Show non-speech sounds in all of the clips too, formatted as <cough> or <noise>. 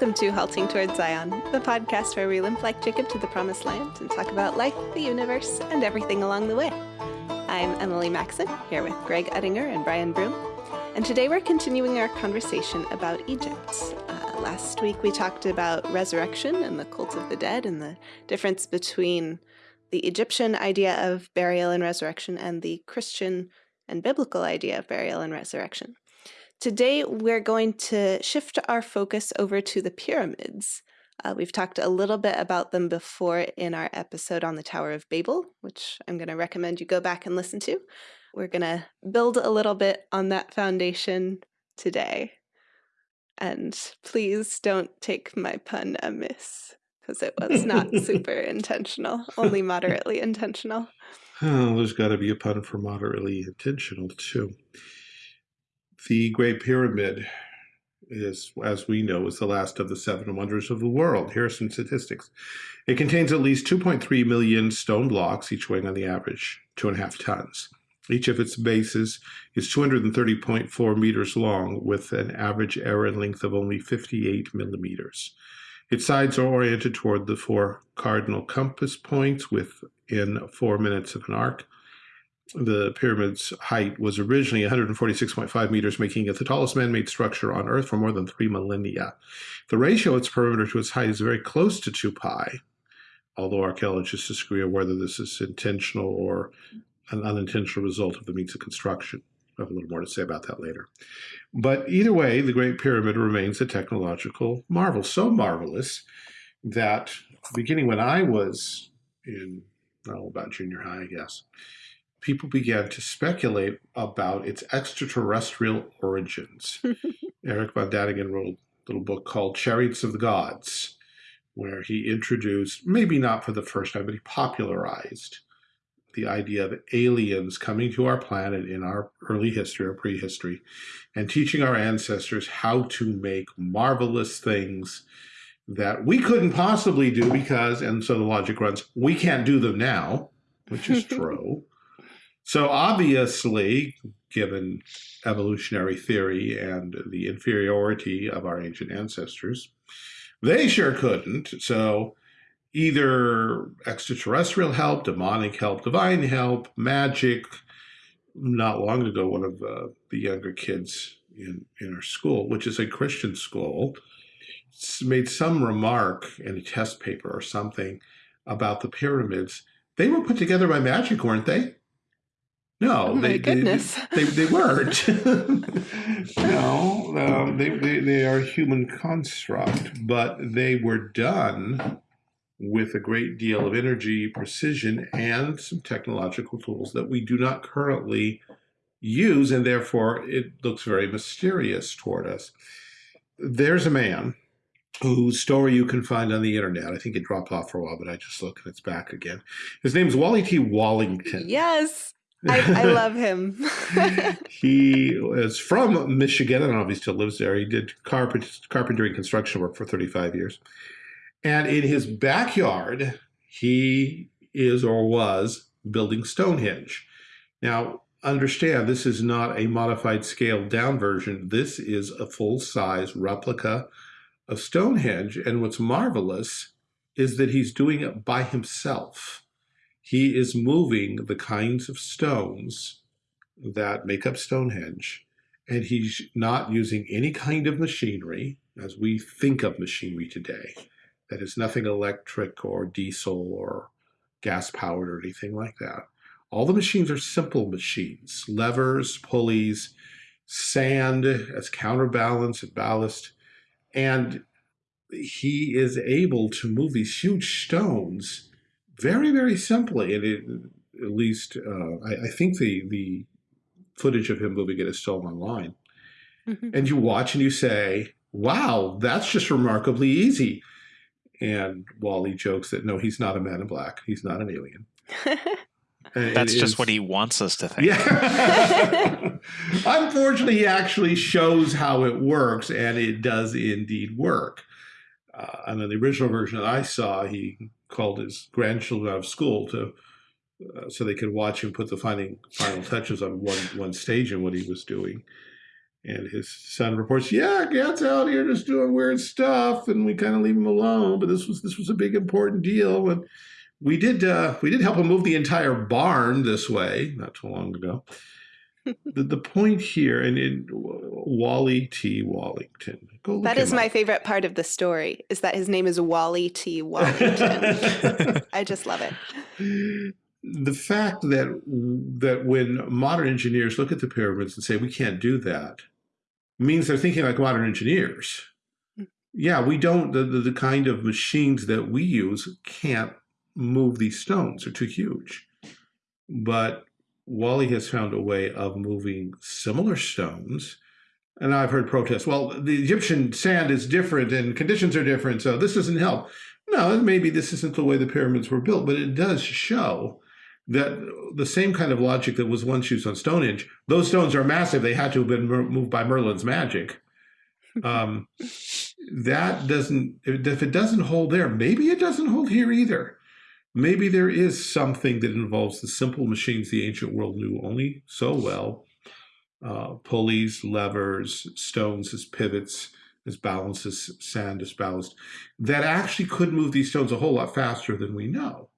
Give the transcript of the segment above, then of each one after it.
Welcome to Halting Towards Zion, the podcast where we limp like Jacob to the promised land and talk about life, the universe, and everything along the way. I'm Emily Maxon, here with Greg Ettinger and Brian Broom, and today we're continuing our conversation about Egypt. Uh, last week we talked about resurrection and the cult of the dead and the difference between the Egyptian idea of burial and resurrection and the Christian and biblical idea of burial and resurrection. Today, we're going to shift our focus over to the pyramids. Uh, we've talked a little bit about them before in our episode on the Tower of Babel, which I'm going to recommend you go back and listen to. We're going to build a little bit on that foundation today. And please don't take my pun amiss, because it was not <laughs> super intentional, only moderately intentional. Oh, there's got to be a pun for moderately intentional, too. The Great Pyramid is, as we know, is the last of the seven wonders of the world. Here are some statistics. It contains at least 2.3 million stone blocks, each weighing on the average two and a half tons. Each of its bases is 230.4 meters long, with an average area length of only 58 millimeters. Its sides are oriented toward the four cardinal compass points within four minutes of an arc the pyramid's height was originally 146.5 meters, making it the tallest man-made structure on Earth for more than three millennia. The ratio of its perimeter to its height is very close to 2 pi, although archaeologists disagree on whether this is intentional or an unintentional result of the means of construction. I have a little more to say about that later. But either way, the Great Pyramid remains a technological marvel, so marvelous that beginning when I was in, about junior high, I guess, people began to speculate about its extraterrestrial origins. <laughs> Erich von Däniken wrote a little book called Chariots of the Gods, where he introduced, maybe not for the first time, but he popularized the idea of aliens coming to our planet in our early history or prehistory and teaching our ancestors how to make marvelous things that we couldn't possibly do because, and so the logic runs, we can't do them now, which is <laughs> true. So obviously, given evolutionary theory and the inferiority of our ancient ancestors, they sure couldn't. So either extraterrestrial help, demonic help, divine help, magic. Not long ago, one of uh, the younger kids in, in our school, which is a Christian school, made some remark in a test paper or something about the pyramids. They were put together by magic, weren't they? No, oh they, goodness. They, they, they <laughs> weren't. <laughs> no, um, they, they, they are a human construct, but they were done with a great deal of energy, precision, and some technological tools that we do not currently use, and therefore it looks very mysterious toward us. There's a man whose story you can find on the internet. I think it dropped off for a while, but I just looked and it's back again. His name is Wally T. Wallington. Yes. I, I <laughs> love him. <laughs> he is from Michigan. I don't know if he still lives there. He did carpent, carpentry and construction work for 35 years. And in his backyard, he is or was building Stonehenge. Now, understand this is not a modified scaled down version. This is a full size replica of Stonehenge. And what's marvelous is that he's doing it by himself. He is moving the kinds of stones that make up Stonehenge, and he's not using any kind of machinery as we think of machinery today. That is nothing electric or diesel or gas powered or anything like that. All the machines are simple machines, levers, pulleys, sand as counterbalance and ballast. And he is able to move these huge stones very, very simply, and it, at least uh, I, I, think the the footage of him moving it is still online. Mm -hmm. And you watch and you say, "Wow, that's just remarkably easy." And Wally jokes that no, he's not a man in black. He's not an alien. <laughs> That's just what he wants us to think. Yeah. <laughs> Unfortunately, he actually shows how it works, and it does indeed work. Uh, and in the original version that I saw, he called his grandchildren out of school to uh, so they could watch him put the final final touches on one one stage in what he was doing. And his son reports, "Yeah, Gad's out here just doing weird stuff, and we kind of leave him alone. But this was this was a big important deal, and we did uh, we did help him move the entire barn this way not too long ago." The, the point here, and in Wally T. Wallington. that is my favorite part of the story, is that his name is Wally T. Wallington. <laughs> I just love it. The fact that that when modern engineers look at the pyramids and say we can't do that, means they're thinking like modern engineers. Hmm. Yeah, we don't, the, the, the kind of machines that we use can't move these stones, they're too huge. But Wally has found a way of moving similar stones. And I've heard protests, well, the Egyptian sand is different and conditions are different, so this doesn't help. No, maybe this isn't the way the pyramids were built, but it does show that the same kind of logic that was once used on Stonehenge, those stones are massive. They had to have been moved by Merlin's magic. Um, that doesn't, if it doesn't hold there, maybe it doesn't hold here either. Maybe there is something that involves the simple machines the ancient world knew only so well. Uh, pulleys, levers, stones as pivots, as balances, sand as ballast, that actually could move these stones a whole lot faster than we know.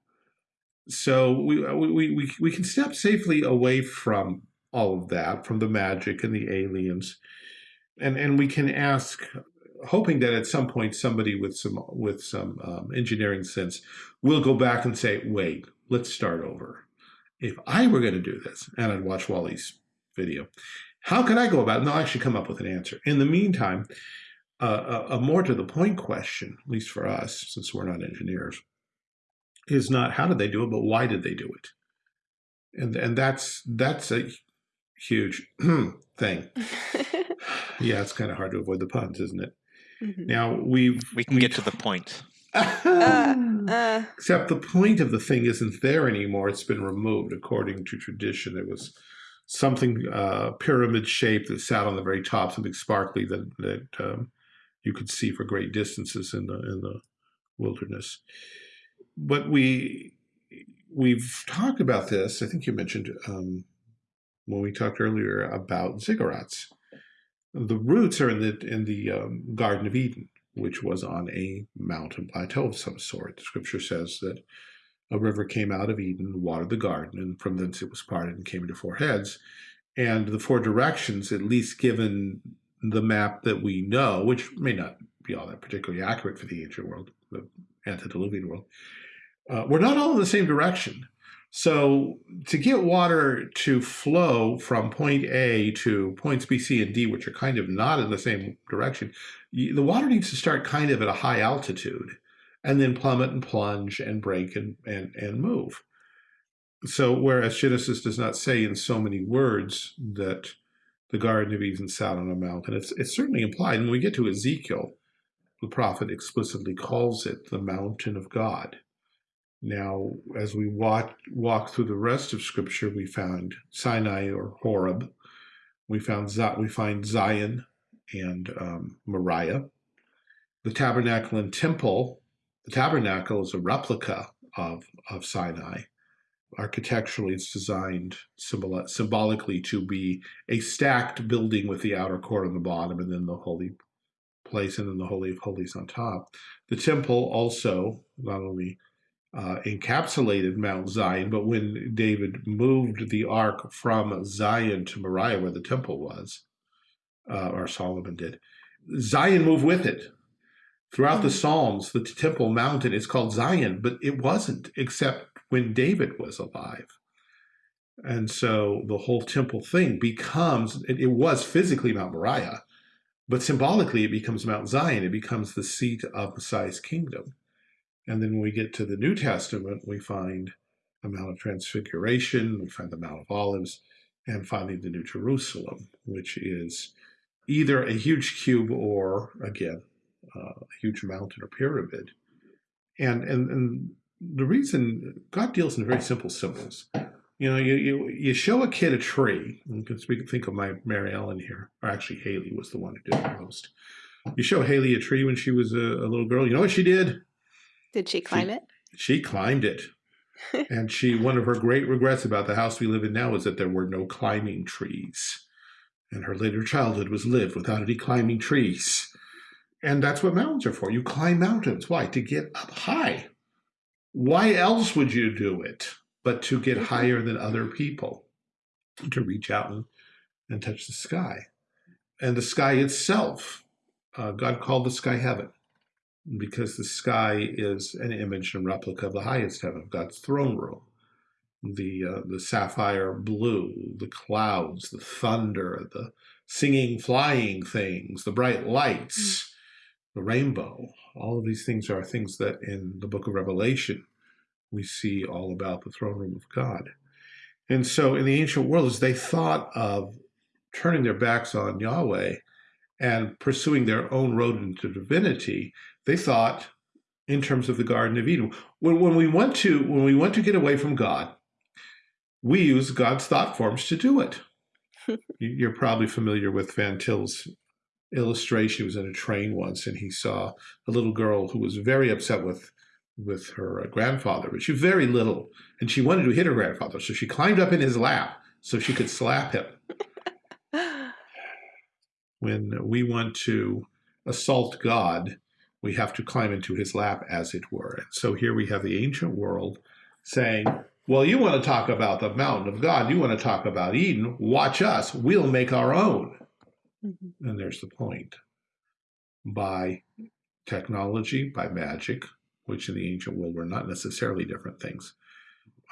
So we, we, we, we can step safely away from all of that, from the magic and the aliens, and, and we can ask hoping that at some point somebody with some with some um, engineering sense will go back and say, wait, let's start over. If I were going to do this, and I'd watch Wally's video, how could I go about it? And they'll actually come up with an answer. In the meantime, uh, a, a more to the point question, at least for us, since we're not engineers, is not how did they do it, but why did they do it? And and that's that's a huge <clears throat> thing. <laughs> yeah, it's kind of hard to avoid the puns, isn't it? Mm -hmm. Now we've we can we've, get to the point. <laughs> uh, uh. Except the point of the thing isn't there anymore. It's been removed according to tradition. It was something uh, pyramid shaped that sat on the very top, something sparkly that that um, you could see for great distances in the in the wilderness. But we we've talked about this. I think you mentioned um, when we talked earlier about ziggurats the roots are in the in the um, Garden of Eden, which was on a mountain plateau of some sort. The scripture says that a river came out of Eden, watered the garden, and from thence it was parted and came into four heads. And the four directions, at least given the map that we know, which may not be all that particularly accurate for the ancient world, the antediluvian world, uh, we're not all in the same direction. So to get water to flow from point A to points B, C, and D, which are kind of not in the same direction, the water needs to start kind of at a high altitude and then plummet and plunge and break and, and, and move. So whereas Genesis does not say in so many words that the Garden of Eden sat on a mountain, it's, it's certainly implied. And when we get to Ezekiel, the prophet explicitly calls it the mountain of God. Now, as we walk, walk through the rest of Scripture, we found Sinai or Horeb. We found we find Zion and um, Moriah. The tabernacle and temple. The tabernacle is a replica of, of Sinai. Architecturally, it's designed symbol symbolically to be a stacked building with the outer court on the bottom and then the holy place and then the Holy of Holies on top. The temple also not only uh, encapsulated Mount Zion, but when David moved the ark from Zion to Moriah, where the temple was, uh, or Solomon did, Zion moved with it. Throughout mm -hmm. the Psalms, the temple mountain is called Zion, but it wasn't except when David was alive. And so the whole temple thing becomes, it, it was physically Mount Moriah, but symbolically it becomes Mount Zion. It becomes the seat of Messiah's kingdom. And then when we get to the New Testament, we find the Mount of Transfiguration, we find the Mount of Olives, and finally the New Jerusalem, which is either a huge cube or, again, uh, a huge mountain or pyramid. And, and, and the reason God deals in very simple symbols. You know, you, you, you show a kid a tree. You can speak, think of my Mary Ellen here, or actually Haley was the one who did it most. You show Haley a tree when she was a, a little girl. You know what she did? Did she climb she, it? She climbed it. <laughs> and she, one of her great regrets about the house we live in now is that there were no climbing trees. And her later childhood was lived without any climbing trees. And that's what mountains are for. You climb mountains. Why? To get up high. Why else would you do it but to get higher than other people? To reach out and, and touch the sky. And the sky itself, uh, God called the sky heaven because the sky is an image and replica of the highest heaven, of God's throne room. The, uh, the sapphire blue, the clouds, the thunder, the singing, flying things, the bright lights, mm. the rainbow. All of these things are things that in the book of Revelation we see all about the throne room of God. And so in the ancient world, as they thought of turning their backs on Yahweh and pursuing their own road into divinity, they thought in terms of the Garden of Eden. When, when we want to when we want to get away from God, we use God's thought forms to do it. <laughs> You're probably familiar with Van Til's illustration. He was in a train once and he saw a little girl who was very upset with with her uh, grandfather, but she was very little and she wanted to hit her grandfather. So she climbed up in his lap so she could slap him. <laughs> when we want to assault God, we have to climb into his lap, as it were. And so here we have the ancient world saying, well, you want to talk about the mountain of God, you want to talk about Eden, watch us, we'll make our own. Mm -hmm. And there's the point. By technology, by magic, which in the ancient world were not necessarily different things,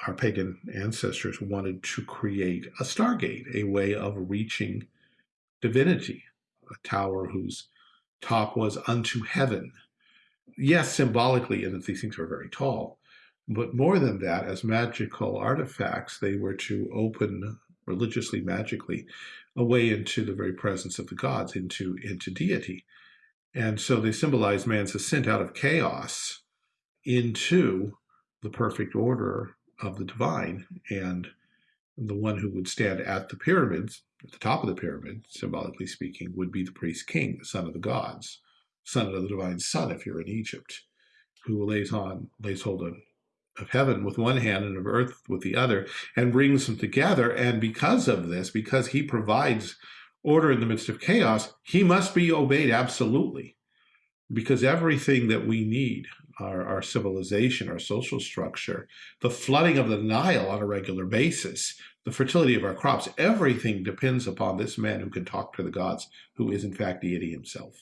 our pagan ancestors wanted to create a stargate, a way of reaching divinity, a tower whose top was unto heaven. Yes, symbolically, in that these things were very tall, but more than that, as magical artifacts, they were to open religiously, magically, a way into the very presence of the gods, into, into deity. And so they symbolize man's ascent out of chaos into the perfect order of the divine. And the one who would stand at the pyramids, at the top of the pyramid, symbolically speaking, would be the priest king, the son of the gods, son of the divine sun, if you're in Egypt, who lays on, lays hold of, of heaven with one hand and of earth with the other, and brings them together. And because of this, because he provides order in the midst of chaos, he must be obeyed absolutely. Because everything that we need, our, our civilization, our social structure, the flooding of the Nile on a regular basis, the fertility of our crops, everything depends upon this man who can talk to the gods, who is in fact deity himself.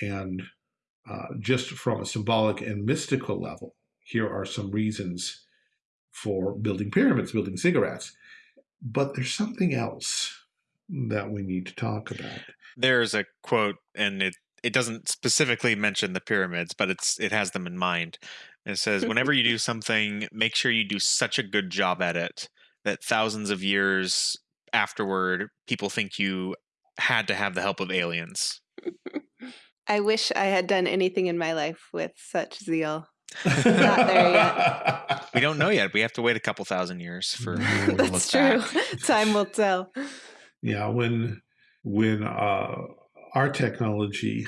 And uh, just from a symbolic and mystical level, here are some reasons for building pyramids, building ziggurats. But there's something else that we need to talk about. There's a quote, and it it doesn't specifically mention the pyramids, but it's it has them in mind. It says, whenever you do <laughs> something, make sure you do such a good job at it that thousands of years afterward, people think you had to have the help of aliens. I wish I had done anything in my life with such zeal. Not there yet. <laughs> We don't know yet. We have to wait a couple thousand years for. That's true. Time will tell. Yeah, when when uh, our technology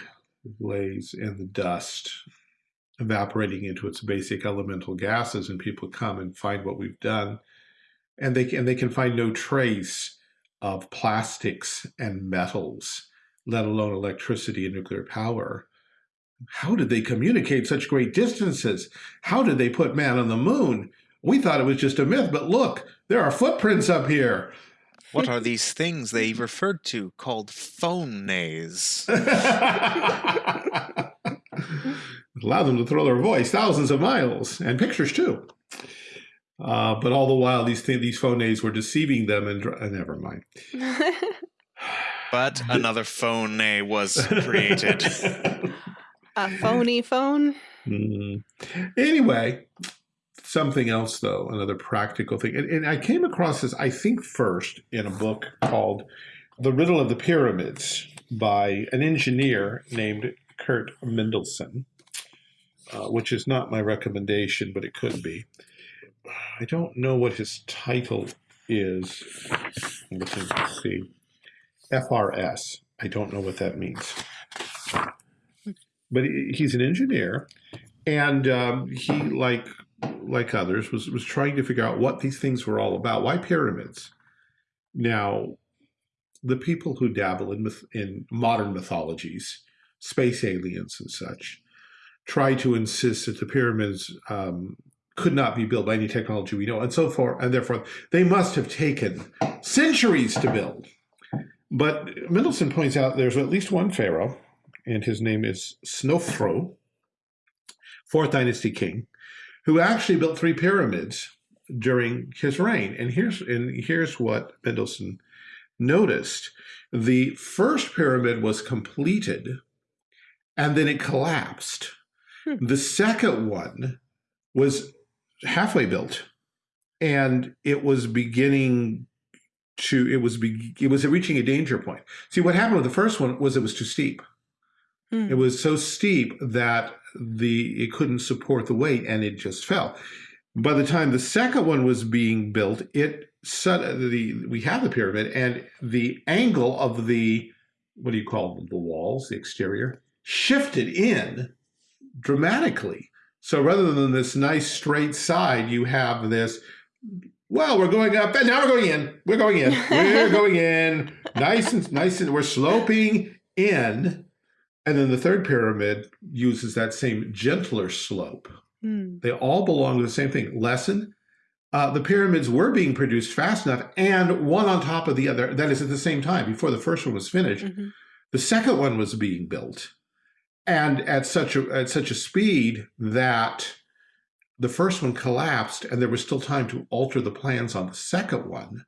lays in the dust, evaporating into its basic elemental gases, and people come and find what we've done, and they can, and they can find no trace of plastics and metals, let alone electricity and nuclear power. How did they communicate such great distances? How did they put man on the moon? We thought it was just a myth, but look, there are footprints up here. What are these things they referred to called phones? <laughs> Allow them to throw their voice thousands of miles and pictures too. Uh, but all the while, these th these phones were deceiving them, and uh, never mind. <laughs> but another phone was created. <laughs> A phony phone. Mm. Anyway, something else though, another practical thing, and, and I came across this, I think, first in a book called "The Riddle of the Pyramids" by an engineer named Kurt Mendelssohn. Uh, which is not my recommendation, but it could be. I don't know what his title is. Let's see. FRS. I don't know what that means. But he's an engineer, and um, he, like like others, was was trying to figure out what these things were all about. Why pyramids? Now, the people who dabble in, myth, in modern mythologies, space aliens and such, try to insist that the pyramids um, could not be built by any technology we know, and so forth, and therefore they must have taken centuries to build. But Mendelssohn points out there's at least one pharaoh, and his name is Snofru, fourth dynasty king, who actually built three pyramids during his reign. And here's and here's what Mendelssohn noticed. The first pyramid was completed and then it collapsed. Hmm. The second one was halfway built and it was beginning to it was be, it was reaching a danger point. See what happened with the first one was it was too steep. Hmm. It was so steep that the it couldn't support the weight and it just fell. By the time the second one was being built, it set the we have the pyramid and the angle of the what do you call them, the walls, the exterior, shifted in dramatically. So rather than this nice straight side, you have this, well, we're going up and now we're going in. We're going in. We're <laughs> going in. Nice and nice and we're sloping in. And then the third pyramid uses that same gentler slope. Mm. They all belong to the same thing. Lesson, uh, the pyramids were being produced fast enough and one on top of the other, that is at the same time, before the first one was finished, mm -hmm. the second one was being built. And at such a, at such a speed that the first one collapsed and there was still time to alter the plans on the second one.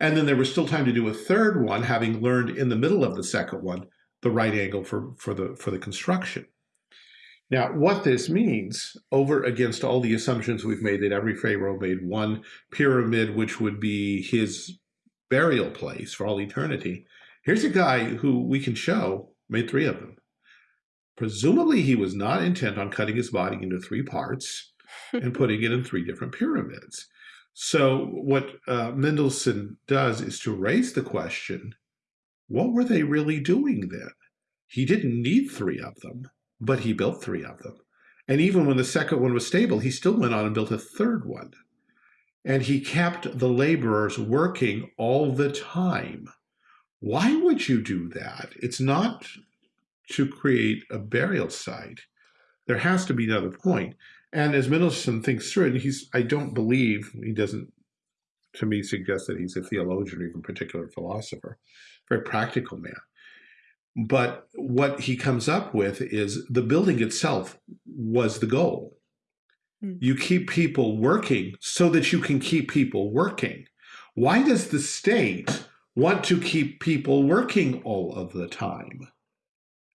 And then there was still time to do a third one, having learned in the middle of the second one, the right angle for, for, the, for the construction. Now, what this means, over against all the assumptions we've made that every pharaoh made one pyramid, which would be his burial place for all eternity, here's a guy who we can show made three of them. Presumably, he was not intent on cutting his body into three parts and <laughs> putting it in three different pyramids. So what uh, Mendelssohn does is to raise the question, what were they really doing then? He didn't need three of them but he built three of them. And even when the second one was stable, he still went on and built a third one. And he kept the laborers working all the time. Why would you do that? It's not to create a burial site. There has to be another point. And as Mendelssohn thinks through it, he's, I don't believe, he doesn't, to me, suggest that he's a theologian or even particular philosopher, very practical man. But what he comes up with is the building itself was the goal. Mm. You keep people working so that you can keep people working. Why does the state want to keep people working all of the time?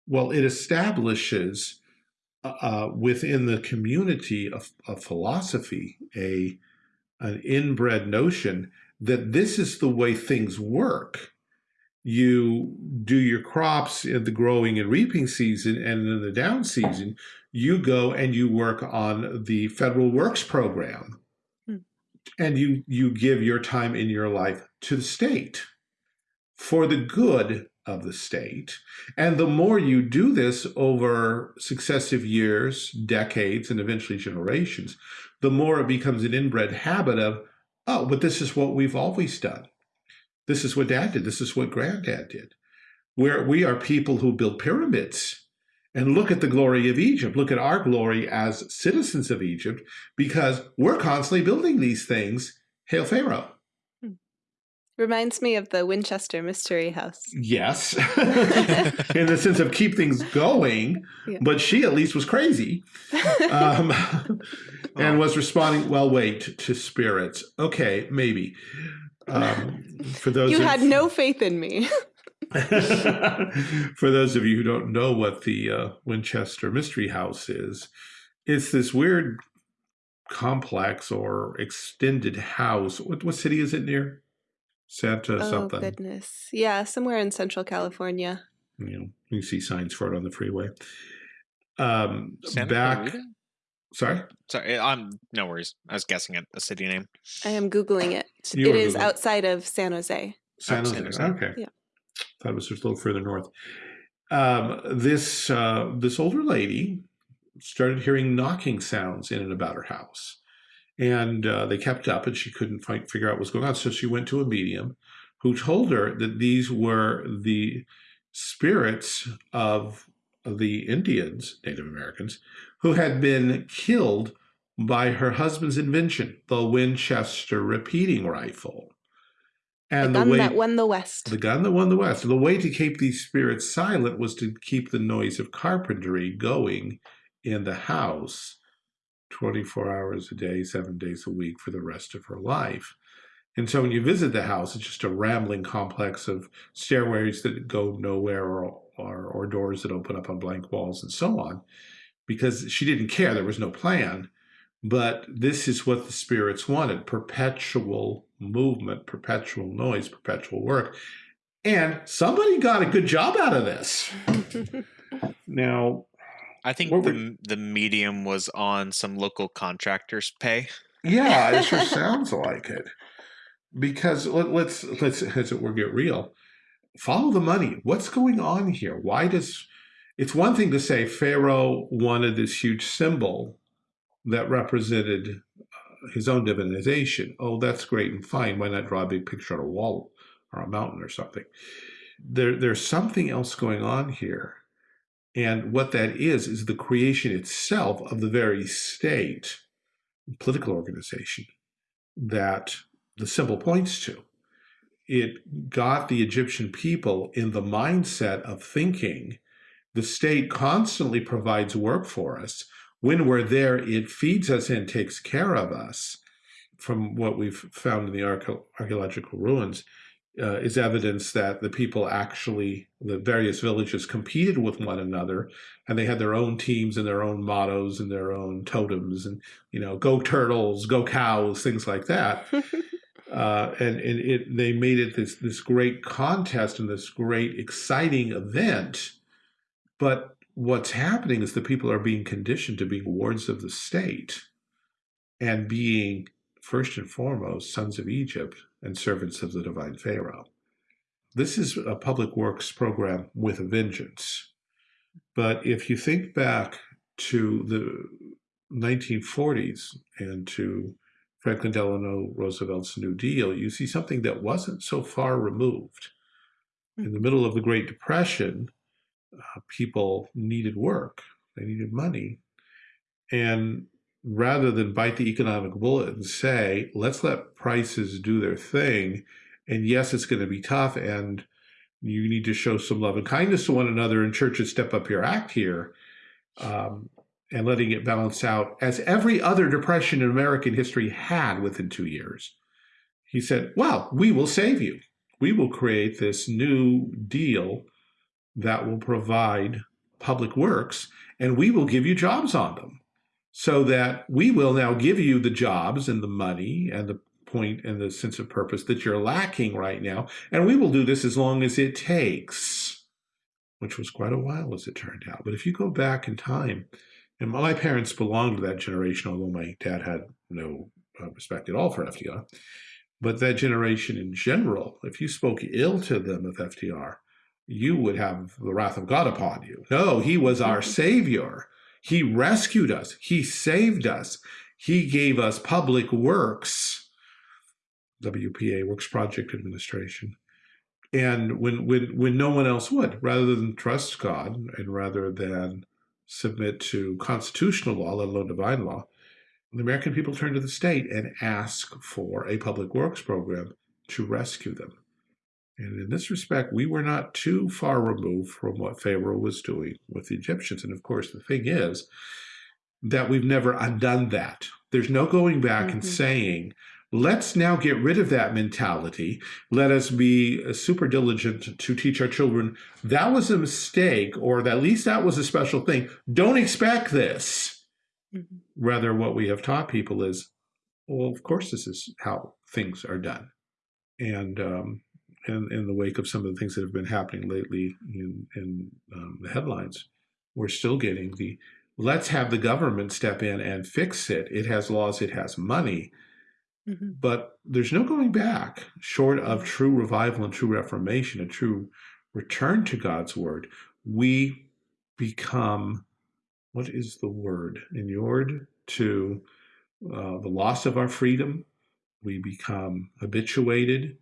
Well, it establishes uh, uh within the community of, of philosophy a an inbred notion that this is the way things work you do your crops in the growing and reaping season and in the down season, you go and you work on the federal works program. Hmm. And you, you give your time in your life to the state for the good of the state. And the more you do this over successive years, decades, and eventually generations, the more it becomes an inbred habit of, oh, but this is what we've always done. This is what dad did. This is what granddad did. Where we are people who build pyramids and look at the glory of Egypt. Look at our glory as citizens of Egypt because we're constantly building these things. Hail Pharaoh. Reminds me of the Winchester Mystery House. Yes, <laughs> <laughs> in the sense of keep things going, yeah. but she at least was crazy um, <laughs> and was responding, well, wait, to spirits. Okay, maybe. Um, for those you had no faith in me. for those of you who don't know what the uh, Winchester Mystery House is, it's this weird complex or extended house. What, what city is it near? Santa oh, something. Oh goodness, yeah, somewhere in Central California. You know, you see signs for it on the freeway. Um, Santa back. Clarita? Sorry. Sorry, I'm no worries. I was guessing at a city name. I am googling it. You it is Googling. outside of San Jose. San Jose. San Jose. Okay. Yeah. Thought it was just a little further north. Um, this uh, this older lady started hearing knocking sounds in and about her house, and uh, they kept up, and she couldn't find, figure out what was going on. So she went to a medium, who told her that these were the spirits of the Indians, Native Americans, who had been killed by her husband's invention, the Winchester repeating rifle. And the gun the way, that won the West. The gun that won the West. The way to keep these spirits silent was to keep the noise of carpentry going in the house 24 hours a day, seven days a week for the rest of her life. And so when you visit the house, it's just a rambling complex of stairways that go nowhere or, or, or doors that open up on blank walls and so on, because she didn't care. There was no plan. But this is what the spirits wanted perpetual movement, perpetual noise, perpetual work. And somebody got a good job out of this. <laughs> now, I think the, the medium was on some local contractors' pay. Yeah, it sure <laughs> sounds like it. Because let, let's let's as it were get real. Follow the money. What's going on here? Why does it's one thing to say Pharaoh wanted this huge symbol that represented uh, his own divinization. Oh, that's great and fine. Why not draw a big picture on a wall or a mountain or something? There, there's something else going on here. And what that is, is the creation itself of the very state, political organization that the symbol points to. It got the Egyptian people in the mindset of thinking the state constantly provides work for us, when we're there, it feeds us and takes care of us. From what we've found in the archaeological ruins, uh, is evidence that the people actually, the various villages competed with one another and they had their own teams and their own mottos and their own totems and, you know, go turtles, go cows, things like that. <laughs> uh, and and it, they made it this, this great contest and this great exciting event. But what's happening is the people are being conditioned to being wards of the state and being, first and foremost, sons of Egypt and servants of the divine Pharaoh. This is a public works program with a vengeance. But if you think back to the 1940s and to Franklin Delano Roosevelt's New Deal, you see something that wasn't so far removed. In the middle of the Great Depression, uh, people needed work, they needed money. And rather than bite the economic bullet and say, let's let prices do their thing, and yes, it's going to be tough, and you need to show some love and kindness to one another, and churches step up your act here. Um, and letting it balance out as every other depression in American history had within two years. He said, well, we will save you. We will create this new deal that will provide public works, and we will give you jobs on them. So that we will now give you the jobs and the money and the point and the sense of purpose that you're lacking right now. And we will do this as long as it takes, which was quite a while as it turned out. But if you go back in time, and my parents belonged to that generation, although my dad had no uh, respect at all for FDR. But that generation in general, if you spoke ill to them of FDR, you would have the wrath of God upon you. No, he was our mm-hmm. savior. He rescued us. He saved us. He gave us public works, WPA, Works Project Administration. And when, when, when no one else would, rather than trust God and rather than submit to constitutional law, let alone divine law, the American people turned to the state and asked for a public works program to rescue them. And in this respect, we were not too far removed from what Pharaoh was doing with the Egyptians. And of course, the thing is that we've never undone that. There's no going back mm -hmm. and mm-hmm. saying, let's now get rid of that mentality. Let us be uh, super diligent to teach our children that was a mistake, or that at least that was a special thing. Don't expect this. Mm -hmm. Rather, what we have taught people is, well, of course, this is how things are done. And um, in, in the wake of some of the things that have been happening lately in, in um, the headlines, we're still getting the let's have the government step in and fix it. It has laws, it has money. Mm -hmm. But there's no going back short of true revival and true reformation, a true return to God's word. We become, what is the word? Inured to uh, the loss of our freedom. We become habituated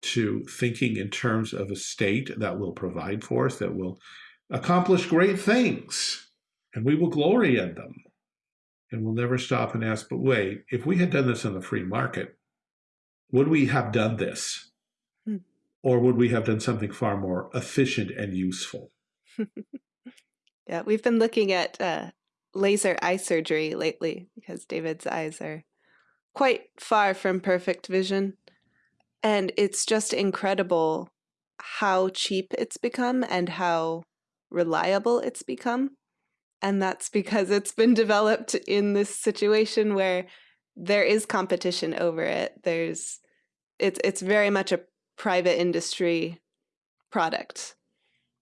to thinking in terms of a state that will provide for us, that will accomplish great things, and we will glory in them. And we'll never stop and ask, but wait, if we had done this in the free market, would we have done this? Hmm. Or would we have done something far more efficient and useful? <laughs> yeah, we've been looking at uh, laser eye surgery lately because David's eyes are quite far from perfect vision. And it's just incredible how cheap it's become and how reliable it's become. And that's because it's been <laughs> developed in this situation where there is competition over it. There's it's it's very much a private industry product.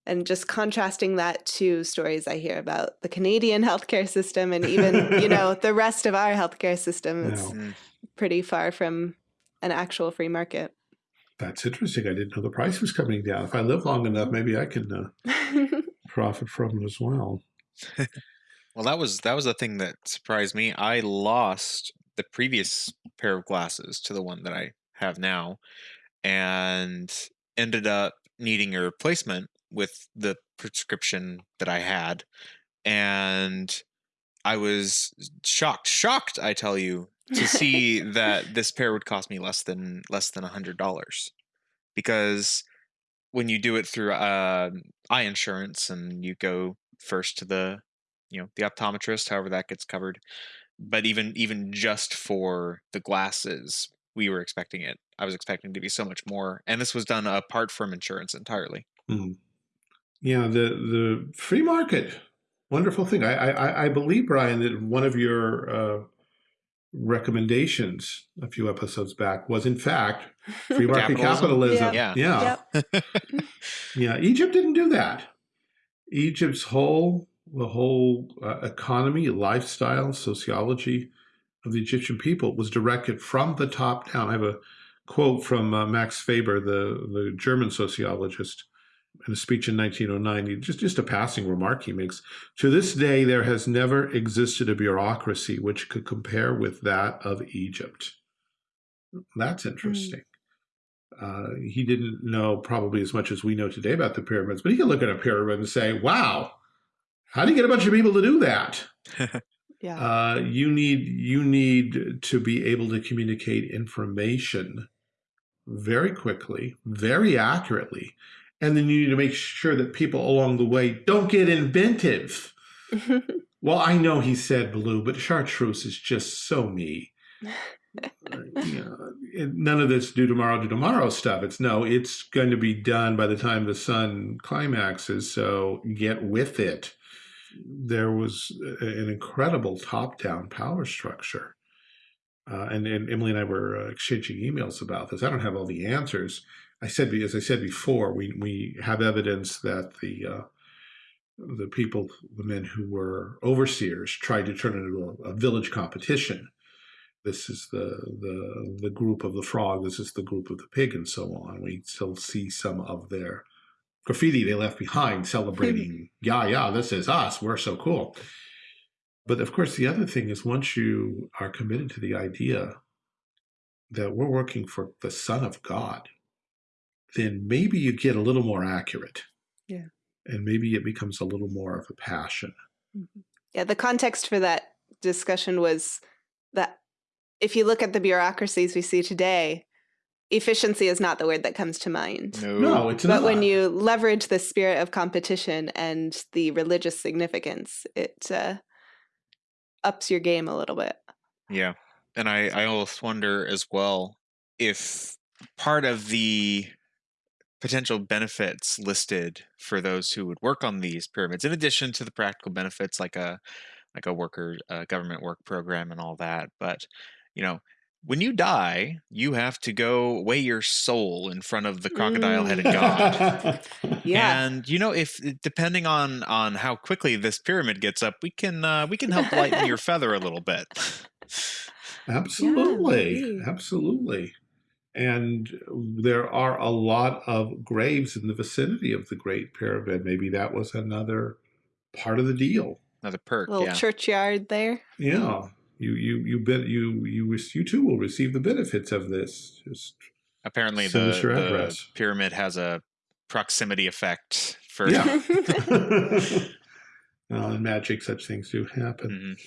And just contrasting that to stories I hear about the Canadian <laughs> healthcare system and even, you <laughs> know, the rest of our healthcare system, it's no. Mm. pretty far from an actual free market. That's interesting. I didn't know the price was coming down. If I live long enough, maybe I can uh, <laughs> profit from it as well. well, that was that was the thing that surprised me. I lost the previous pair of glasses to the one that I have now, and ended up needing a replacement with the prescription that I had, and I was shocked, shocked, I tell you, to <laughs> see that this pair would cost me less than less than a hundred dollars, because when you do it through uh, eye insurance and you go first to the you know the optometrist, however that gets covered, but even even just for the glasses, we were expecting it. I was expecting to be so much more, and this was done apart from insurance entirely. Mm. Yeah, the the free market, wonderful thing. I I, I believe Brian that one of your uh, recommendations a few episodes back was in fact free <laughs> market capitalism. capitalism. Yeah, yeah, yeah. <laughs> yeah. Egypt didn't do that. Egypt's whole the whole uh, economy, lifestyle, sociology of the Egyptian people was directed from the top down. I have a quote from uh, Max Weber, the the German sociologist in a speech in 1909, just, just a passing remark he makes. To this day, there has never existed a bureaucracy which could compare with that of Egypt. That's hmm. interesting. Mm. Uh, he didn't know probably as much as we know today about the pyramids, but he could look at a pyramid and say, wow, how do you get a bunch of people to do that? <laughs> yeah. Uh, you need you need to be able to communicate information very quickly, very accurately, and then you need to make sure that people along the way don't get inventive. <laughs> well, I know he said blue, but chartreuse is just so me. <laughs> you know, none of this do tomorrow, do tomorrow stuff. It's no, it's going to be done by the time the sun climaxes. So get with it. There was an incredible top down power structure. Uh, and, and Emily and I were uh, exchanging emails about this. I don't have all the answers, I said, as I said before, we we have evidence that the uh, the people, the men who were overseers, tried to turn it into a, a, village competition. This is the the the group of the frog. This is the group of the pig, and so on. We still see some of their graffiti they left behind, celebrating, <laughs> yeah, yeah, this is us. We're so cool. But of course, the other thing is once you are committed to the idea that we're working for the Son of God, then maybe you get a little more accurate. Yeah. And maybe it becomes a little more of a passion. Mm-hmm. Yeah, the context for that discussion was that if you look at the bureaucracies we see today, efficiency is not the word that comes to mind. No, no it's but not. But when you leverage the spirit of competition and the religious significance, it uh, ups your game a little bit. Yeah. And I, I almost wonder as well if part of the potential benefits listed for those who would work on these pyramids, in addition to the practical benefits like a like a worker government work program and all that. But you know, when you die, you have to go weigh your soul in front of the crocodile-headed mm. god. <laughs> yeah. And you know, if depending on on how quickly this pyramid gets up, we can uh, we can help lighten your <laughs> feather a little bit. Absolutely, yeah, absolutely. And there are a lot of graves in the vicinity of the Great Pyramid. Maybe that was another part of the deal. Another perk, little yeah. churchyard there. Yeah, you you you bet you you you too will receive the benefits of this. Just Apparently, the, the pyramid has a proximity effect for. Yeah. <laughs> <laughs> <laughs> well, in magic, such things do happen. Mhm.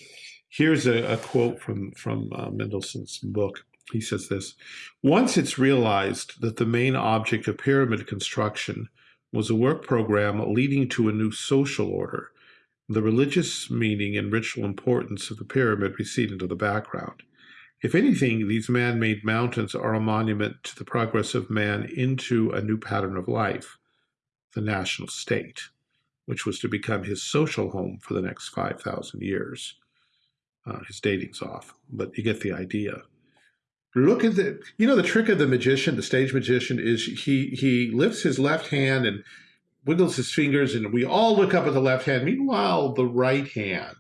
Here's a, a quote from from uh, Mendelssohn's book. He says this: Once it's realized that the main object of pyramid construction was a work program leading to a new social order, the religious meaning and ritual importance of the pyramid recede into the background. If anything, these man-made mountains are a monument to the progress of man into a new pattern of life, the national state, which was to become his social home for the next 5,000 years. Uh, his dating's off, but you get the idea. Look at the, you know, the trick of the magician, the stage magician, is he he lifts his left hand and wiggles his fingers, and we all look up at the left hand. Meanwhile, the right hand.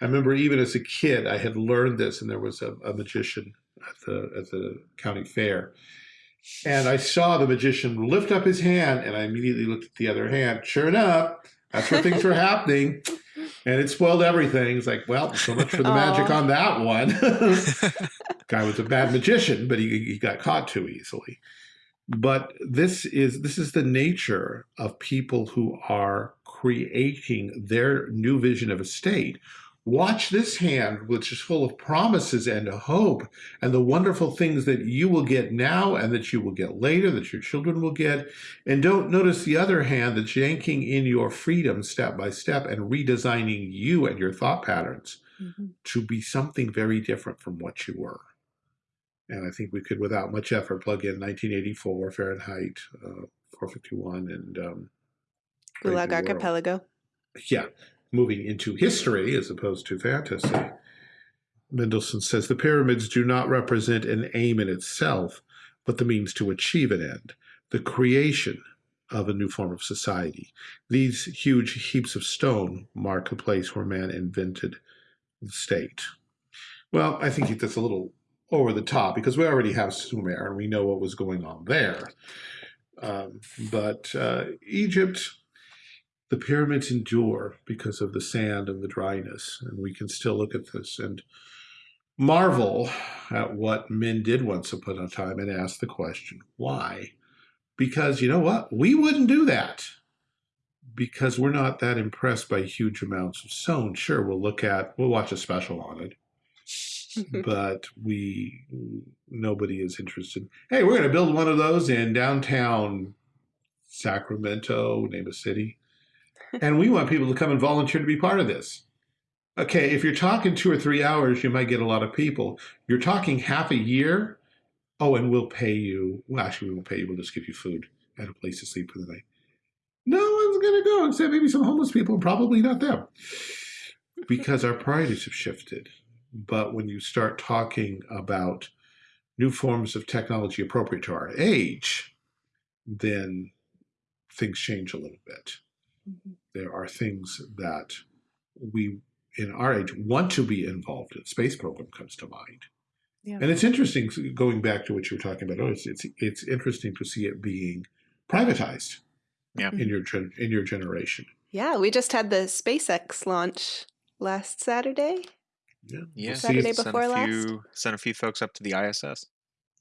I remember even as a kid, I had learned this, and there was a, a magician at the at the county fair, and I saw the magician lift up his hand, and I immediately looked at the other hand. Sure enough, that's where things were happening, and it spoiled everything. It's like, well, so much for the magic on that one. <laughs> Guy was a bad magician, but he, he got caught too easily. But this is this is the nature of people who are creating their new vision of a state. Watch this hand, which is full of promises and hope, and the wonderful things that you will get now and that you will get later, that your children will get. And don't notice the other hand that's yanking in your freedom step by step and redesigning you and your thought patterns Mhm. to be something very different from what you were. And I think we could, without much effort, plug in 1984 Fahrenheit uh, 451 and um, Gulag. Archipelago. yeah, moving into history as opposed to fantasy. Mendelssohn says the pyramids do not represent an aim in itself, but the means to achieve an end, the creation of a new form of society. These huge heaps of stone mark the place where man invented the state. Well, I think that's a little over the top because we already have Sumer and we know what was going on there. Um, but uh, Egypt, the pyramids endure because of the sand and the dryness, and we can still look at this and marvel at what men did once upon a time and ask the question, why? Because you know what? We wouldn't do that because we're not that impressed by huge amounts of stone. Sure, we'll look at, we'll watch a special on it, <laughs> but we, nobody is interested. Hey, we're going to build one of those in downtown Sacramento, name a city. And we want people to come and volunteer to be part of this. Okay, if you're talking two or three hours, you might get a lot of people. You're talking half a year. Oh, and we'll pay you. Well, actually, we won't pay you. We'll just give you food and a place to sleep for the night. No one's going to go except maybe some homeless people, probably not them, because our priorities have shifted. But when you start talking about new forms of technology appropriate to our age, then things change a little bit. Mhm. There are things that we in our age want to be involved in. Space program comes to mind. Yeah. And it's interesting going back to what you were talking about. Oh, it's it's, it's interesting to see it being privatized Yeah. in your gen, in your generation. Yeah, we just had the SpaceX launch last Saturday. Yeah. Yeah. We'll see Saturday if, Send before a last? few, send a few folks up to the ISS.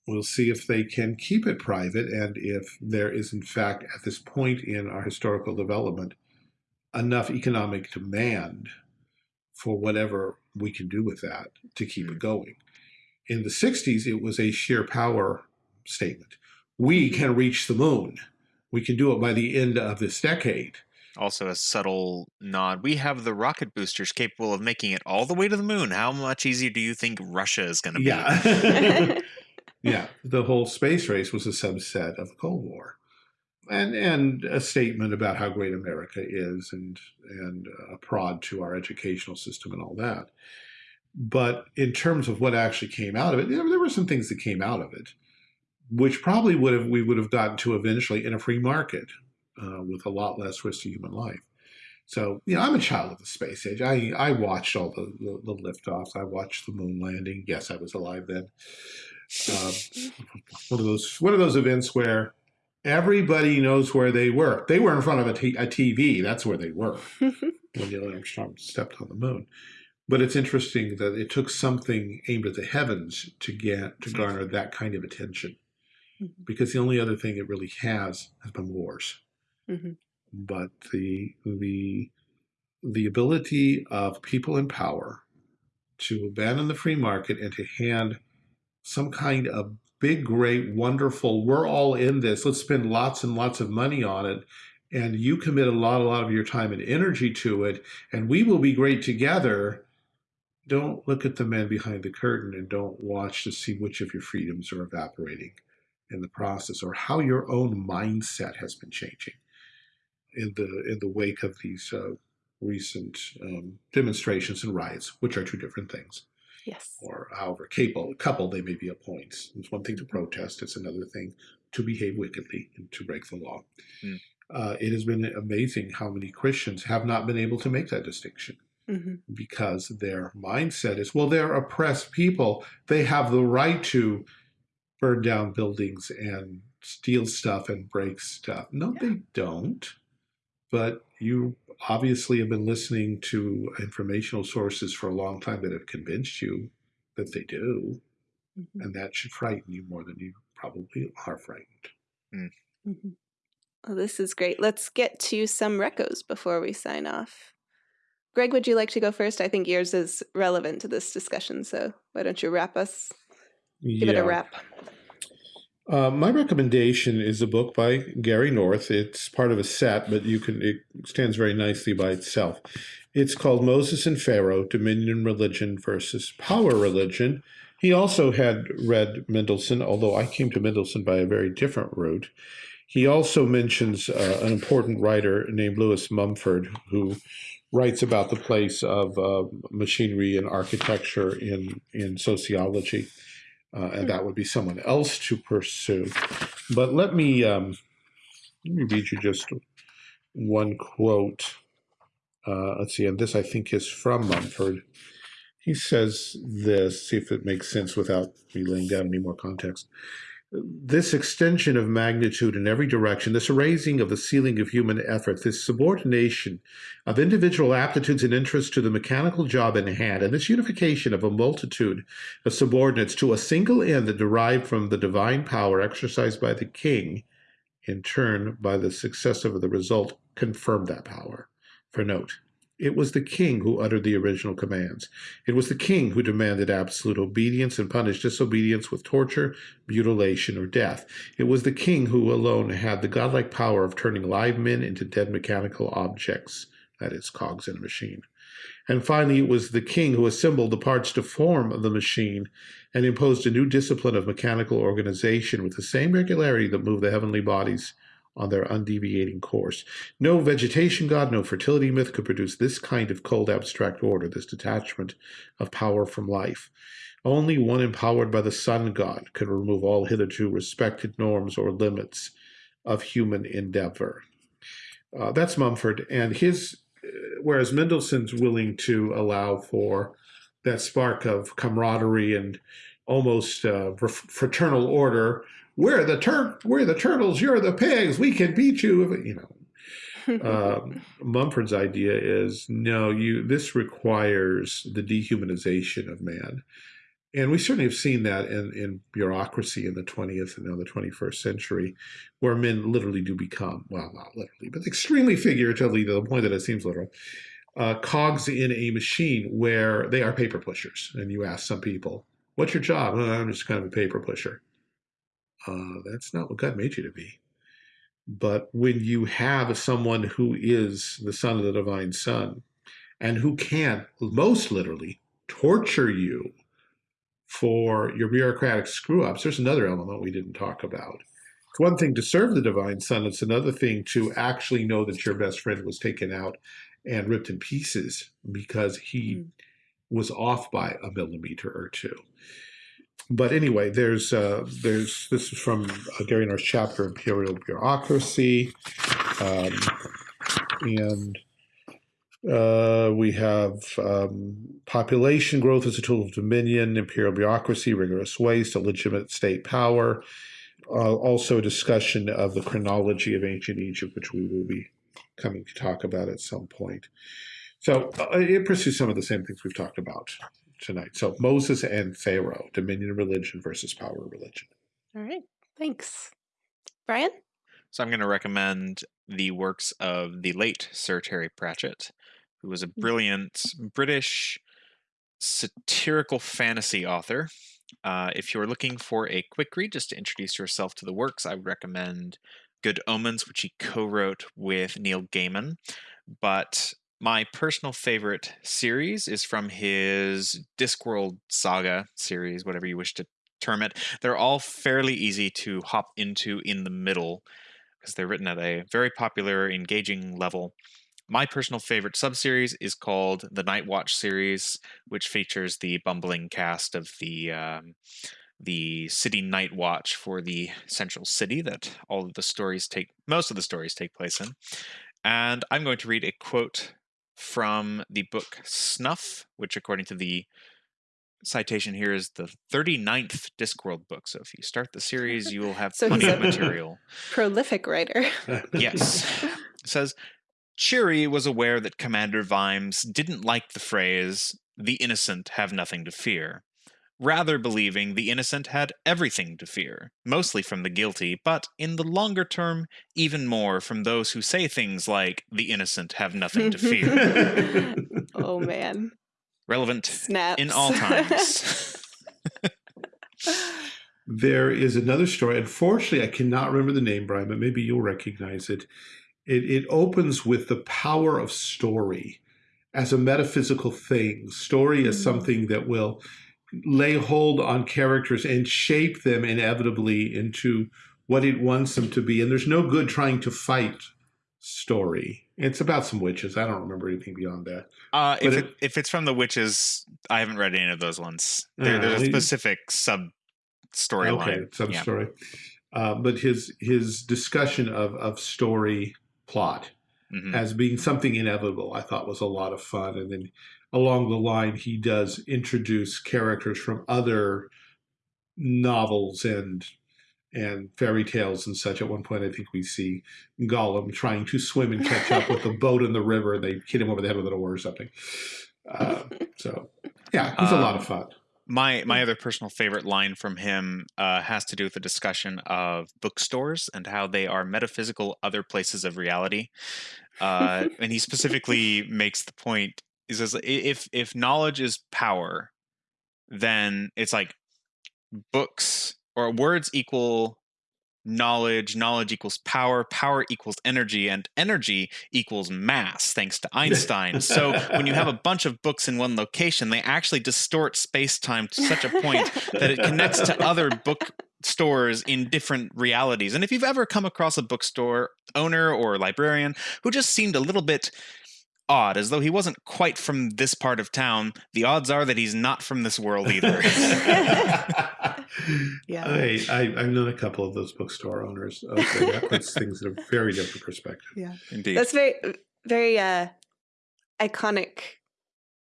we'll see if they can keep it private and if there is in fact at this point in our historical development enough economic demand for whatever we can do with that to keep it mm-hmm. going. In the 60s, it was a sheer power statement. We mm-hmm. can reach the moon. We can do it by the end of this decade. Also, a subtle nod. We have the rocket boosters capable of making it all the way to the moon. How much easier do you think Russia is going to be? Yeah. <laughs> <laughs> yeah. The whole space race was a subset of the Cold War. And and a statement about how great America is and and a prod to our educational system and all that. But in terms of what actually came out of it, there, there were some things that came out of it, which probably would have we would have gotten to eventually in a free market uh, with a lot less risk to human life. So, you know, I'm a child of the space age. I, I watched all the, the, the liftoffs. I watched the moon landing. Yes, I was alive then. Um, one of those one of those events where everybody knows where they were. They were in front of a, t- a TV. That's where they were <laughs> when Neil Armstrong stepped on the moon. But it's interesting that it took something aimed at the heavens to get to garner that kind of attention. Mhm. because the only other thing it really has has been wars. Mhm. But the the the ability of people in power to abandon the free market and to hand some kind of big, great, wonderful, we're all in this, let's spend lots and lots of money on it. And you commit a lot, a lot of your time and energy to it, and we will be great together. Don't look at the man behind the curtain and don't watch to see which of your freedoms are evaporating in the process or how your own mindset has been changing in the in the wake of these uh, recent um, demonstrations and riots, which are two different things Yes. or however capable couple they may be at points. It's one thing to protest; it's another thing to behave wickedly and to break the law. Mm. Uh, it has been amazing how many Christians have not been able to make that distinction hmm because their mindset is, well, they're oppressed people; they have the right to burn down buildings and steal stuff and break stuff. No, they don't. But you obviously have been listening to informational sources for a long time that have convinced you that they do, hmm and that should frighten you more than you probably are frightened. hmm Well, this is great. Let's get to some recos before we sign off. Greg, would you like to go first? I think yours is relevant to this discussion, so why don't you wrap us? Give it a wrap. Uh, my recommendation is a book by Gary North. It's part of a set, but you can it stands very nicely by itself. It's called Moses and Pharaoh: Dominion Religion versus Power Religion. He also had read Mendelssohn, although I came to Mendelssohn by a very different route. He also mentions uh, an important writer named Lewis Mumford, who writes about the place of uh, machinery and architecture in in sociology uh, and that would be someone else to pursue. But let me um, let me read you just one quote. Uh, let's see, and this I think is from Mumford. He says this. See if it makes sense without me laying down any more context. This extension of magnitude in every direction, this raising of the ceiling of human effort, this subordination of individual aptitudes and interests to the mechanical job in hand, and this unification of a multitude of subordinates to a single end that derived from the divine power exercised by the king, in turn, by the success of the result, confirmed that power. For note, it was the king who uttered the original commands. It was the king who demanded absolute obedience and punished disobedience with torture, mutilation, or death. It was the king who alone had the godlike power of turning live men into dead mechanical objects, that is, cogs in a machine. And finally, it was the king who assembled the parts to form the machine and imposed a new discipline of mechanical organization with the same regularity that moved the heavenly bodies on their undeviating course. No vegetation god, no fertility myth could produce this kind of cold abstract order, this detachment of power from life. Only one empowered by the sun god could remove all hitherto respected norms or limits of human endeavor. Uh, that's Mumford, and his, uh, whereas Mendelssohn's willing to allow for that spark of camaraderie and almost uh, fraternal order we're the tur- we're the turtles, you're the pigs, we can beat you. You know, <laughs> um, Mumford's idea is no, you. This requires the dehumanization of man, and we certainly have seen that in in bureaucracy in the twentieth and now the twenty first century, where men literally do become well, not literally, but extremely figuratively to the point that it seems literal. Uh, cogs in a machine where they are paper pushers, and you ask some people, "What's your job?" "Oh, I'm just kind of a paper pusher. Uh, that's not what God made you to be. But when you have someone who is the son of the divine sun and who can, most literally, torture you for your bureaucratic screw ups, there's another element we didn't talk about. It's one thing to serve the divine sun, it's another thing to actually know that your best friend was taken out and ripped in pieces because he mm. was off by a millimeter or two but anyway, there's uh, there's this is from uh, Gary North's chapter Imperial Bureaucracy, um, and uh, we have um, population growth as a tool of dominion, imperial bureaucracy, rigorous waste, illegitimate state power. Uh, also, a discussion of the chronology of ancient Egypt, which we will be coming to talk about at some point. So uh, it pursues some of the same things we've talked about tonight. So Moses and Pharaoh, dominion religion versus power religion. All right. Thanks. Brian? So I'm going to recommend the works of the late Sir Terry Pratchett, who was a Mm. brilliant British satirical fantasy author. Uh, if you're looking for a quick read just to introduce yourself to the works, I would recommend Good Omens, which he co wrote with Neil Gaiman. But my personal favorite series is from his Discworld Saga series, whatever you wish to term it. They're all fairly easy to hop into in the middle because they're written at a very popular, engaging level. My personal favorite subseries is called the Night Watch series, which features the bumbling cast of the um, the city Night Watch for the central city that all of the stories take, most of the stories take place in. And I'm going to read a quote from the book Snuff, which, according to the citation here, is the 39th Discworld book. So if you start the series, you will have <laughs> So plenty he's of a- material. Prolific writer. <laughs> Yes. It says Cheery was aware that Commander Vimes didn't like the phrase, the innocent have nothing to fear, rather believing the innocent had everything to fear, mostly from the guilty, but in the longer term, even more from those who say things like, the innocent have nothing to fear. <laughs> oh <laughs> man. Relevant Snaps. in all times. <laughs> There is another story. Unfortunately, I cannot remember the name, Brian, but maybe you'll recognize it. It, it opens with the power of story as a metaphysical thing. Story is Mm. something that will lay hold on characters and shape them inevitably into what it wants them to be. And there's no good trying to fight story. It's about some witches. I don't remember anything beyond that. Uh, if, it, it- if it's from the witches, I haven't read any of those ones. There, Uh, there's a specific sub storyline. Okay, Yeah. story. Uh, but his his discussion of of story plot Mhm. as being something inevitable, I thought was a lot of fun. And then along the line, he does introduce characters from other novels and and fairy tales and such. At one point, I think we see Gollum trying to swim and catch up with the <laughs> boat in the river. They hit him over the head with an oar or something. Uh, so, yeah, he's a lot of Um, fun. My my other personal favorite line from him uh, has to do with the discussion of bookstores and how they are metaphysical other places of reality. Uh, <laughs> and he specifically makes the point: he says, if if knowledge is power, then it's like books or words equal knowledge, knowledge equals power, power equals energy, and energy equals mass, thanks to Einstein. so when you have a <laughs> bunch of books in one location, they actually distort space time to such a point that it connects to other book stores in different realities. And if you've ever come across a bookstore owner or librarian who just seemed a little bit odd, as though he wasn't quite from this part of town, the odds are that he's not from this world either. <laughs> <laughs> Yeah. I, I, I've known a couple of those bookstore owners. Okay, that puts <laughs> things in a very different perspective. Yeah. Indeed. That's very very uh iconic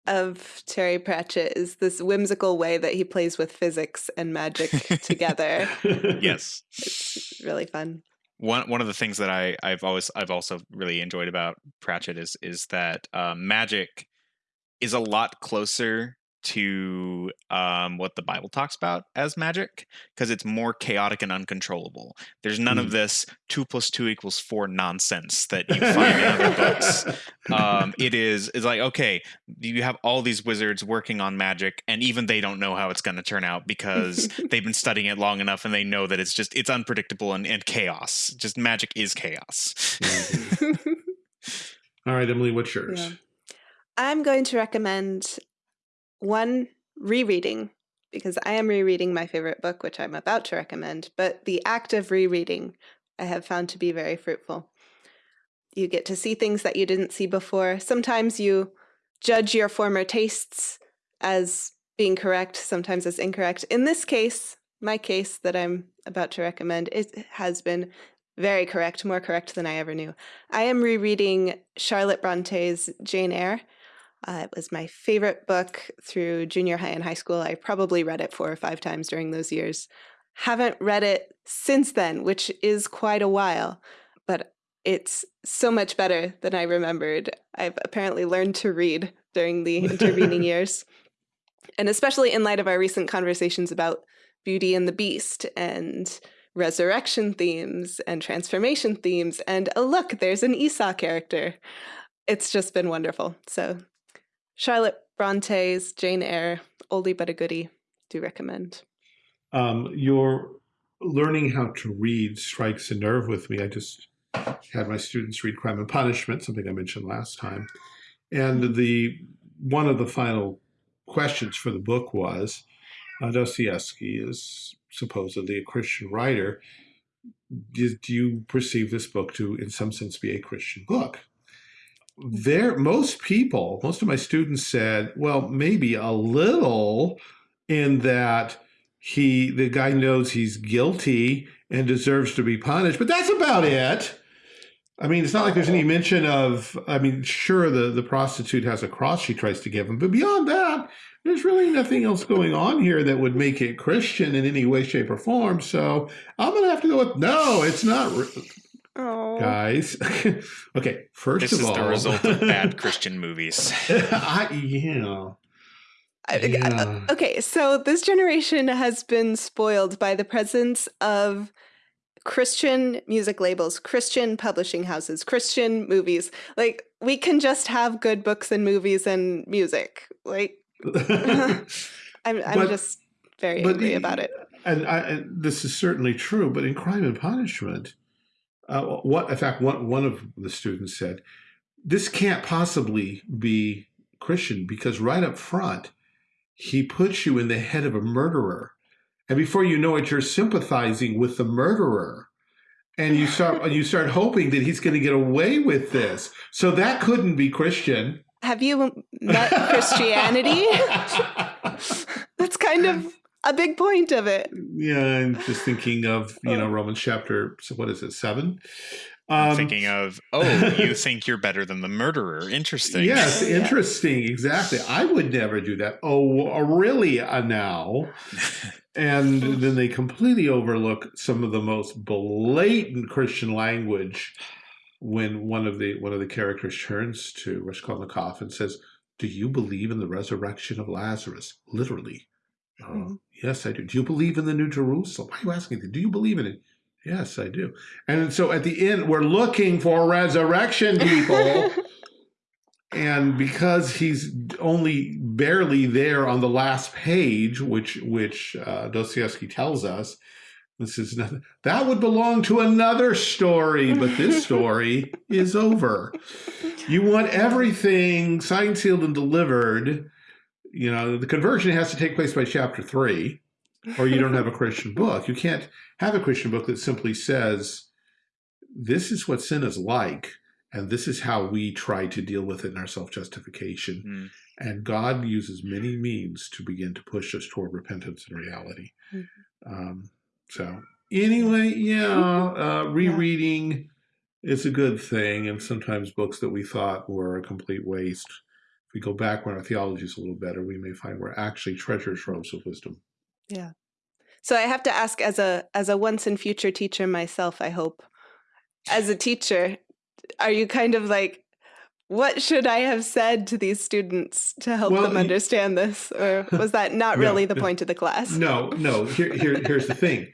of Terry Pratchett is this whimsical way that he plays with physics and magic together. yes. It's really fun. One one of the things that I I've always I've also really enjoyed about Pratchett is is that uh, magic is a lot closer to um, what the Bible talks about as magic because it's more chaotic and uncontrollable. There's none of this two plus two equals four nonsense that you find in other books. <laughs> Um, it is it's like okay, you have all these wizards working on magic, and even they don't know how it's going to turn out because <laughs> they've been studying it long enough and they know that it's just it's unpredictable and, and chaos. Just magic is chaos. Mhm. <laughs> All right, Emily, what's yours? Yeah. I'm going to recommend one rereading because I am rereading my favorite book, which I'm about to recommend. But the act of rereading I have found to be very fruitful. You get to see things that you didn't see before. Sometimes you judge your former tastes as being correct, sometimes as incorrect. In this case, my case that I'm about to recommend, it has been very correct, more correct than I ever knew. I am rereading Charlotte Bronte's Jane Eyre. Uh, it was my favorite book through junior high and high school. I probably read it four or five times during those years. Haven't read it since then, which is quite a while, but it's so much better than I remembered. I've apparently learned to read during the intervening <laughs> years. And especially in light of our recent conversations about Beauty and the Beast and resurrection themes and transformation themes. And oh, look, there's an Esau character. It's just been wonderful. So, Charlotte Bronte's Jane Eyre, oldie but a goodie, do recommend. Um, your learning how to read strikes a nerve with me. I just had my students read Crime and Punishment, something I mentioned last time. And the one of the final questions for the book was uh, Dostoevsky is supposedly a Christian writer. Do you perceive this book to, in some sense, be a Christian book? There, most people, most of my students said, well, maybe a little in that he, the guy knows he's guilty and deserves to be punished, but that's about it. I mean, it's not like there's any mention of, I mean, sure, the, the prostitute has a cross she tries to give him, but beyond that, there's really nothing else going on here that would make it Christian in any way, shape, or form. So I'm going to have to go with no, it's not. Oh. Guys, <laughs> okay. First this of all, this is the result of bad <laughs> Christian movies. <laughs> I, yeah. yeah. Okay, so this generation has been spoiled by the presence of Christian music labels, Christian publishing houses, Christian movies. Like we can just have good books and movies and music. Like I'm, I'm but, just very angry about it. And, I, and, this is certainly true. But in Crime and Punishment, uh, what in fact one one of the students said, this can't possibly be Christian because right up front, he puts you in the head of a murderer and before you know it, you're sympathizing with the murderer. And you start <laughs> you start hoping that he's going to get away with this. So that couldn't be Christian. Have you met Christianity? <laughs> That's kind of a big point of it. Yeah, I'm just thinking of, you know, oh. Romans chapter, so what is it, seven? Um, thinking of, oh, you <laughs> think you're better than the murderer. Interesting. Yes, interesting. Exactly. I would never do that. Oh, really? Uh, now? <laughs> and then they completely overlook some of the most blatant Christian language when one of the one of the characters turns to Raskolnikov and says, "Do you believe in the resurrection of Lazarus?" Literally. -hmm. yes, I do. Do you believe in the New Jerusalem? Why are you asking? Do you believe in it? Yes, I do. And so at the end, we're looking for resurrection <laughs> people. and because he's only barely there on the last page, which which uh, Dostoevsky tells us, this is nothing that would belong to another story, but this <laughs> story is over. You want everything signed, sealed, and delivered. You know, the conversion has to take place by chapter three or you don't have a <laughs> Christian book. You can't have a Christian book that simply says, this is what sin is like, and this is how we try to deal with it in our self-justification. Mm. And God uses many means to begin to push us toward repentance and reality. Mm -hmm. um, so anyway, yeah, <laughs> uh, rereading yeah. is a good thing. And sometimes books that we thought were a complete waste, if we go back when our theology is a little better, we may find we're actually treasure troves of wisdom. Yeah. So I have to ask as a as a once and future teacher myself, I hope. As a teacher, are you kind of like what should I have said to these students to help well, them understand this? Or was that not really the point of the class? No, no. Here, here, here's the thing.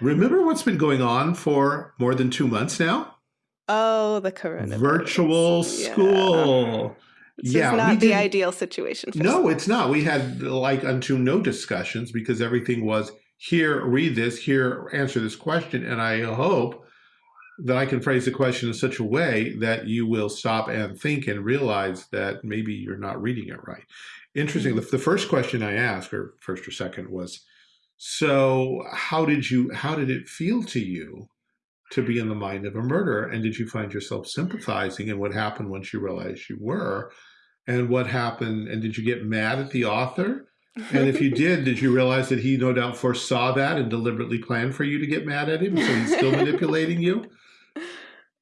Remember what's been going on for more than two months now? Oh, the coronavirus. Virtual school. This yeah, is not the ideal situation. no, it's not. We had like unto no discussions because everything was here, read this, here, answer this question. And I hope that I can phrase the question in such a way that you will stop and think and realize that maybe you're not reading it right. Interesting. Mm -hmm. The first question I asked, or first or second, was, so how did you, how did it feel to you to be in the mind of a murderer? And did you find yourself sympathizing? And what happened once you realized you were? And what happened? And did you get mad at the author? And if you <laughs> did, did you realize that he no doubt foresaw that and deliberately planned for you to get mad at him? So he's still <laughs> manipulating you?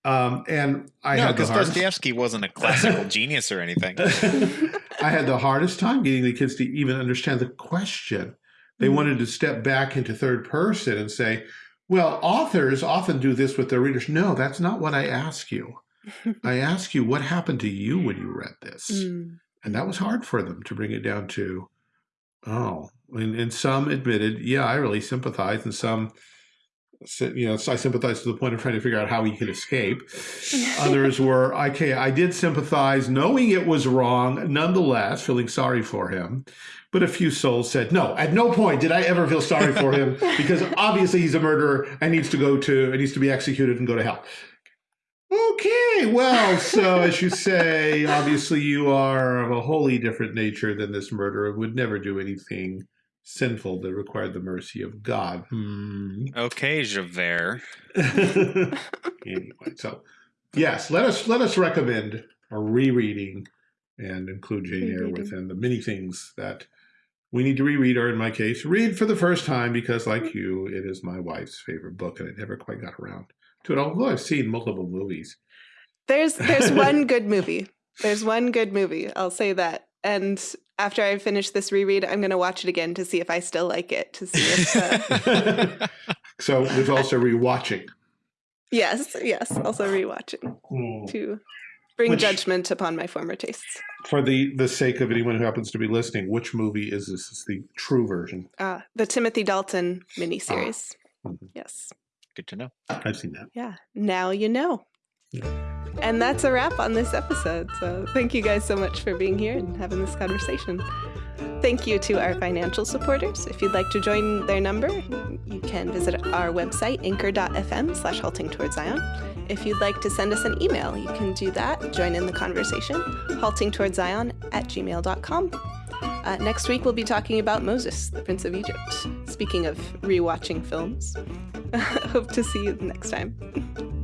Um, and I no, had because Dostoevsky wasn't a classical <laughs> genius or anything. I had the hardest time getting the kids to even understand the question. They mm. wanted to step back into third person and say, well, authors often do this with their readers. No, that's not what I ask you. <laughs> I ask you, what happened to you when you read this? Mm. And that was hard for them to bring it down to, oh, and, and some admitted, yeah, I really sympathize. And some you know, I sympathized to the point of trying to figure out how he could escape. <laughs> Others were, okay, I did sympathize, knowing it was wrong, nonetheless, feeling sorry for him. But a few souls said, no, at no point did I ever feel sorry for him <laughs> because obviously he's a murderer and needs to go to, and needs to be executed and go to hell. Okay, well, so as you say, obviously you are of a wholly different nature than this murderer, would never do anything sinful that required the mercy of God. Hmm. Okay, Javert. <laughs> anyway, so yes, let us let us recommend a rereading and include Jane Eyre Rereading. within the many things that we need to reread, or in my case, read for the first time because, like you, it is my wife's favorite book, and I never quite got around to it. Although I've seen multiple movies. There's there's <laughs> one good movie. There's one good movie. I'll say that. And after I finish this reread, I'm going to watch it again to see if I still like it. To see if uh, <laughs> so there's also rewatching. yes, yes. Also rewatching Hmm. to bring Which- judgment upon my former tastes. For the the sake of anyone who happens to be listening, which movie is this? Is the true version? Uh, the Timothy Dalton miniseries. Mhm. Yes. Good to know. I've seen that. Yeah. Now you know. Yeah. And that's a wrap on this episode. So thank you guys so much for being here and having this conversation. Thank you to our financial supporters. If you'd like to join their number, you can visit our website, anchor.fm slash halting towards Zion. If you'd like to send us an email, you can do that. Join in the conversation, halting towards Zion at gmail.com. Uh, next week, we'll be talking about Moses, the Prince of Egypt. Speaking of rewatching films, <laughs> hope to see you next time. <laughs>